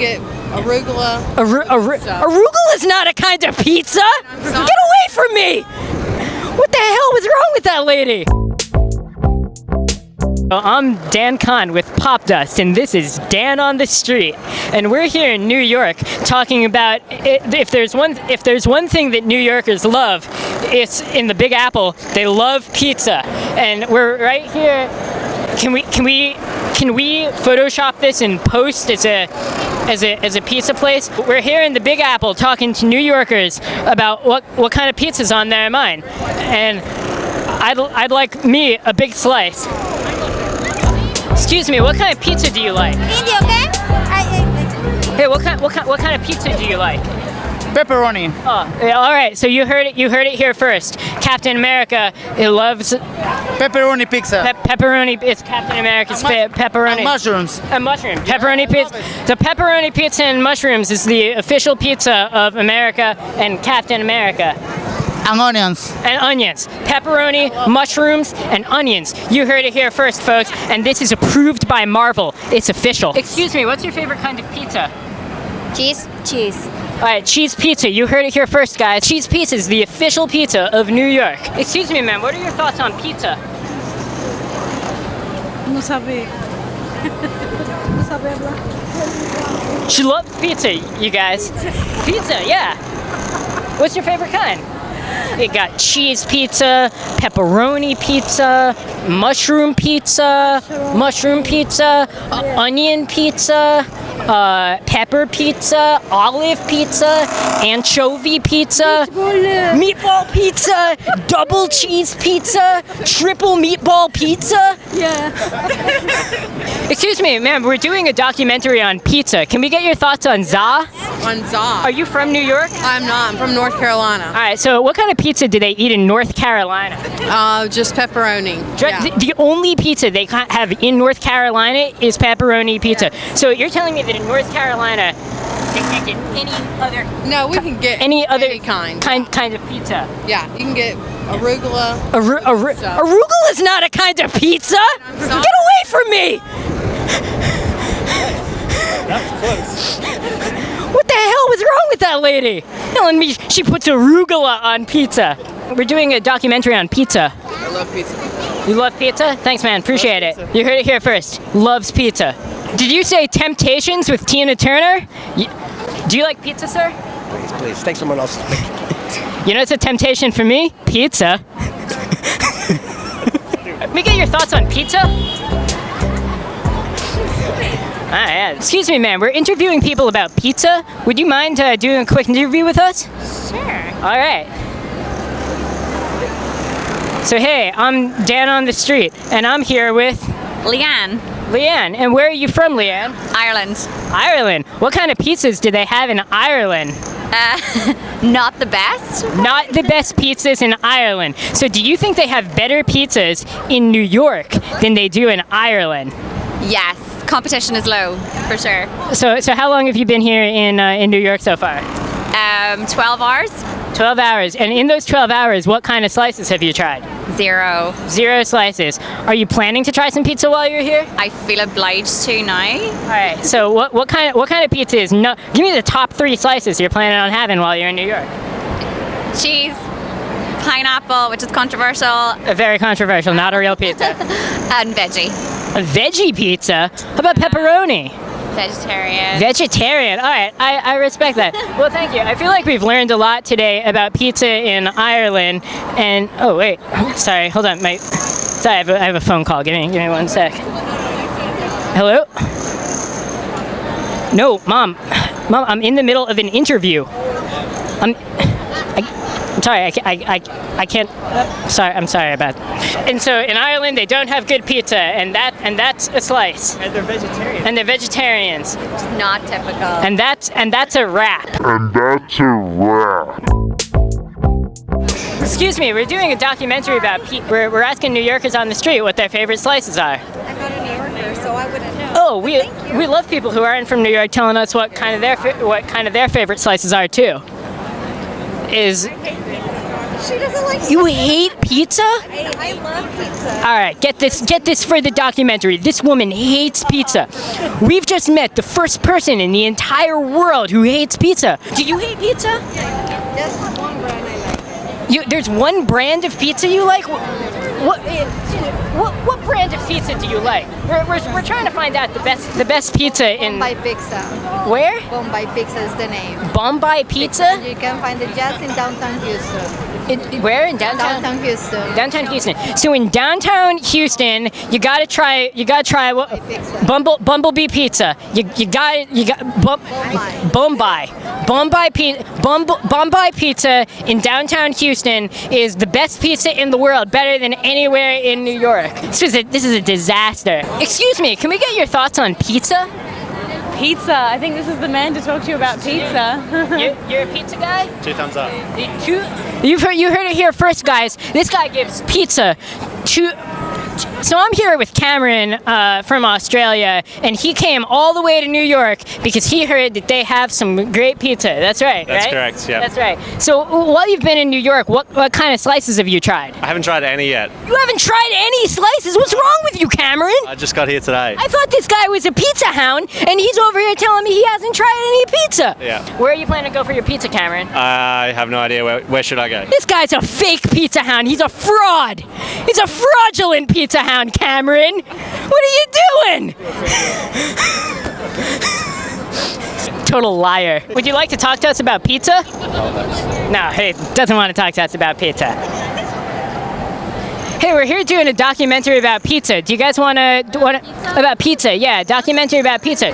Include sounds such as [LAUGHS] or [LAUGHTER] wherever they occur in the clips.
get arugula. Aru- aru- arugula is not a kind of pizza. Get away from me! What the hell was wrong with that lady? I'm Dan Kahn with Popdust, and this is Dan on the Street. And we're here in New York talking about if there's one if there's one thing that New Yorkers love, it's in the Big Apple. They love pizza, and we're right here. Can we can we can we Photoshop this and post as a as a as a pizza place? We're here in the Big Apple talking to New Yorkers about what what kind of pizza's on their mind, and I'd I'd like me a big slice. Excuse me, what kind of pizza do you like? India, okay? I, Hey, what kind what kind what kind of pizza do you like? Pepperoni. Oh, yeah, all right. So you heard it. You heard it here first. Captain America it loves Pepperoni pizza. Pe- pepperoni. It's Captain America's fa- pepperoni. And mushrooms. A mushroom. Pepperoni pizza. The pepperoni pizza and mushrooms is the official pizza of America and Captain America. And onions. And onions. Pepperoni, mushrooms, and onions. You heard it here first, folks. And this is approved by Marvel. It's official. Excuse me, what's your favorite kind of pizza? cheese, cheese. All right, cheese pizza. You heard it here first, guys. Cheese pizza is the official pizza of New York. Excuse me, ma'am. What are your thoughts on pizza? No sabe. no sabe. She loves pizza, you guys. Pizza, yeah. What's your favorite kind? It got cheese pizza, pepperoni pizza, mushroom pizza, mushroom pizza, uh, onion pizza, uh, pepper pizza, olive pizza, anchovy pizza, meatball pizza, double cheese pizza, triple meatball pizza. Yeah. [LAUGHS] Excuse me, ma'am, we're doing a documentary on pizza. Can we get your thoughts on za? On za. Are you from New York? I'm not. I'm from North Carolina. All right, so what kind of pizza do they eat in North Carolina? Uh, just pepperoni. Yeah. The, the only pizza they have in North Carolina is pepperoni pizza. So you're telling me that in North Carolina they can't get any other No, we can get any other any kind. kind kind of pizza? Yeah, you can get arugula. Aru- aru- arugula is not a kind of pizza. Get away from me! What the [LAUGHS] hell was wrong with that lady? Telling me she puts arugula on pizza. We're doing a documentary on pizza. I love pizza. You love pizza? Thanks, man. Appreciate it. You heard it here first. Loves pizza. Did you say Temptations with Tina Turner? Y- do you like pizza, sir? Please, please, take someone else's picture. You know it's a temptation for me? Pizza. [LAUGHS] Let me get your thoughts on pizza. Ah. Excuse me, ma'am. We're interviewing people about pizza. Would you mind uh, doing a quick interview with us? Sure. All right. So hey, I'm Dan on the street, and I'm here with Leanne, Leanne. And where are you from, Leanne? Ireland. Ireland. What kind of pizzas do they have in Ireland? [LAUGHS] Not the best. Not the best pizzas in Ireland. So do you think they have better pizzas in New York than they do in Ireland? Yes, competition is low for sure. So so how long have you been here in uh, in New York so far? Um, 12 hours, 12 hours. And in those 12 hours, what kind of slices have you tried? zero. Zero slices. Are you planning to try some pizza while you're here? I feel obliged to now. All right. So what what kind of what kind of pizza is no? Give me the top three slices you're planning on having while you're in New York. Cheese, pineapple, which is controversial, very controversial, not a real pizza. [LAUGHS] and veggie. a veggie pizza? How about pepperoni? Vegetarian. Vegetarian. All right, I, I respect that. Well, thank you. I feel like we've learned a lot today about pizza in Ireland. And oh wait, sorry, hold on, my. Sorry, I have a, I have a phone call. Give me, give me one sec. Hello. No, mom, mom, I'm in the middle of an interview. I'm. Sorry, I, I, I, I can't. uh, sorry, I'm sorry about. And so in Ireland, they don't have good pizza, and that and that's a slice. And they're vegetarian. And they're vegetarians. Not typical. And that's and that's a wrap. And that's a wrap. Excuse me, we're doing a documentary about pe- we're, we're asking New Yorkers on the street what their favorite slices are. I'm not a New Yorker, so I wouldn't know. Oh, we we love people who aren't from New York telling us what kind of their what kind of their favorite slices are too. Is She doesn't like You hate pizza? I, I love pizza. All right, get this get this for the documentary. This woman hates pizza. We've just met the first person in the entire world who hates pizza. Do you hate pizza? Yeah, Just one brand I like. You, there's one brand of pizza you like. What, what, what, brand of pizza do you like? We're, we're, we're trying to find out the best the best pizza in Bombay Pizza. where? Bombay Pizza is the name. Bombay Pizza. You can find it just in downtown Houston. In, where in downtown? Downtown Houston. Downtown Houston. So in downtown Houston, you gotta try. You gotta try what? Bumble Bumblebee Pizza. You you got you got bum, Bombay. Bombay Pizza. Bumble, Bombay Pizza in downtown Houston is the best pizza in the world, better than anywhere in New York. This is a this is a disaster. Excuse me, can we get your thoughts on pizza? Pizza. I think this is the man to talk to you about pizza. [LAUGHS] You're, you're a pizza guy. Two thumbs up. Two, you've heard, you heard it here first, guys. This guy gives pizza two. So I'm here with Cameron uh, from Australia, and he came all the way to New York because he heard that they have some great pizza. That's right, That's right? correct, yeah. That's right. So while you've been in New York, what, what kind of slices have you tried? I haven't tried any yet. You haven't tried any slices. What's wrong with you, Cameron? I just got here today. I thought this guy was a pizza hound, and he's over here telling me he hasn't tried any pizza. Yeah. Where are you planning to go for your pizza, Cameron? I have no idea where, where should I go. This guy's a fake pizza hound. He's a fraud. He's a fraudulent pizza hound, Cameron. What are you doing? [LAUGHS] Total liar. Would you like to talk to us about pizza? No, he doesn't want to talk to us about pizza. Hey, we're here doing a documentary about pizza. Do you guys want to about pizza? Yeah, documentary about pizza.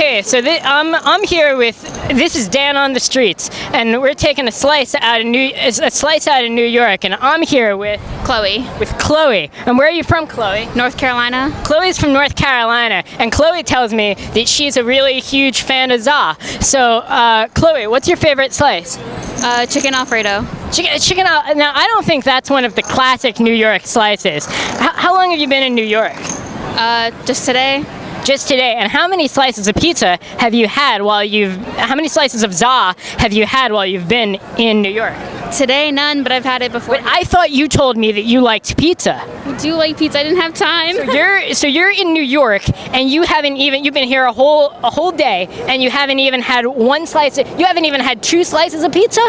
Hey, so thi- I'm I'm here with this is Dan on the streets, and we're taking a slice out of New a slice out of New York, and I'm here with Chloe, with Chloe. And where are you from, Chloe? North Carolina. Chloe's from North Carolina, and Chloe tells me that she's a really huge fan of za. So, uh, Chloe, what's your favorite slice? Uh, chicken Alfredo. Chicken, chicken. Al- Now, I don't think that's one of the classic New York slices. How, how long have you been in New York? Uh, just today. Just today. And how many slices of pizza have you had while you've? How many slices of za have you had while you've been in New York? Today, none, but I've had it before. But I thought you told me that you liked pizza. I do like pizza. I didn't have time. So [LAUGHS] you're so you're in New York and you haven't even you've been here a whole a whole day and you haven't even had one slice. Of, you haven't even had two slices of pizza.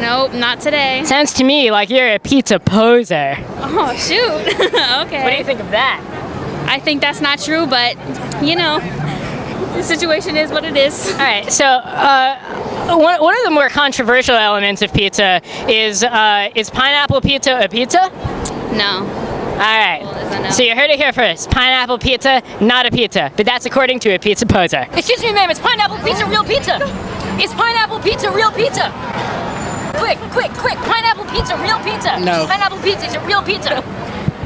nope, not today. Sounds to me like you're a pizza poser. Oh shoot. [LAUGHS] okay. What do you think of that? I think that's not true, but you know, the situation is what it is. All right, so uh, one, one of the more controversial elements of pizza is uh, is pineapple pizza a pizza? No. All right. is a no. So you heard it here first. Pineapple pizza, not a pizza. But that's according to a pizza poser. Excuse me, ma'am. It's pineapple pizza real pizza? Is pineapple pizza real pizza? Quick, quick, quick. Pineapple pizza, real pizza. No. Pineapple pizza is a real pizza.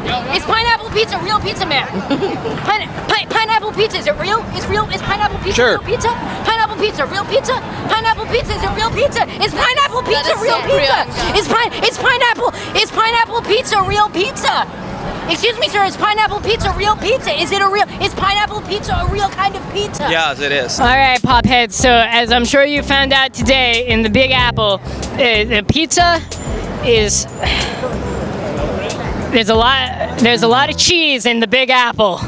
Is pineapple pizza real pizza, ma'am? [LAUGHS] Pine, pi- pineapple pizza is it real? Is real? Is pineapple pizza Sure. real pizza? Pineapple pizza real pizza? Pineapple pizza is it real pizza? Is pineapple pizza real pizza? Real. Is pine? Is pineapple? Is pineapple pizza real pizza? Excuse me, sir. Is pineapple pizza real pizza? Is it a real? Is pineapple pizza a real kind of pizza? Yes, it is. All right, popheads. So as I'm sure you found out today in the Big Apple, uh, the pizza is there's a lot there's a lot of cheese in the Big Apple.